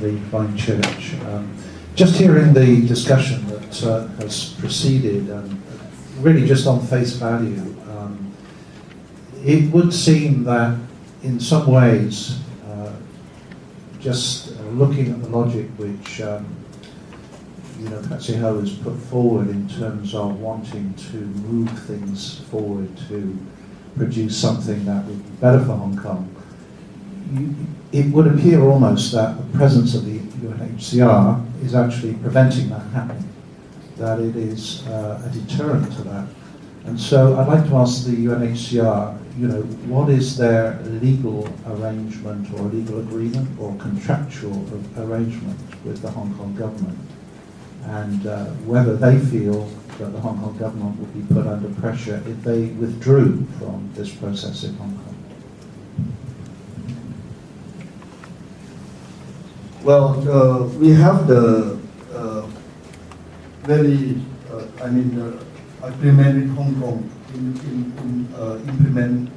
the Divine Church. Um, just hearing the discussion that uh, has preceded, um, really just on face value, um, it would seem that in some ways, uh, just uh, looking at the logic which um, you know Patsy Ho has put forward in terms of wanting to move things forward to produce something that would be better for Hong Kong, it would appear almost that the presence of the UNHCR is actually preventing that happening, that it is uh, a deterrent to that. And so I'd like to ask the UNHCR, you know, what is their legal arrangement or legal agreement or contractual arrangement with the Hong Kong government? And uh, whether they feel that the Hong Kong government would be put under pressure if they withdrew from this process in Hong Kong. Well, uh, we have the uh, very, uh, I mean, the agreement with Hong Kong in, in, in uh, implement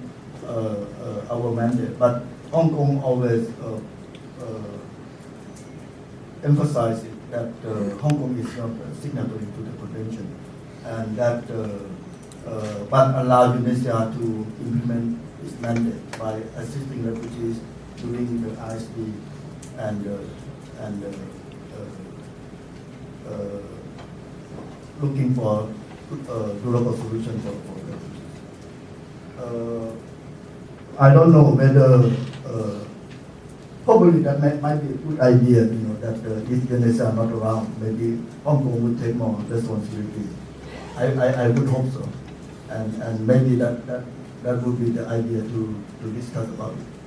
uh, uh, our mandate, but Hong Kong always emphasizes that Hong Kong is not signatory to the convention, and that but allow UNHCR to implement its mandate by assisting refugees during the ISD and uh, and uh, uh, looking for global solution for, for refugees. I don't know whether probably that might, might be a good idea, you know, that uh, if Indonesia are not around, maybe Hong Kong would take more responsibility. I, I, I would hope so. And, and maybe that, that, that would be the idea to, to discuss about it.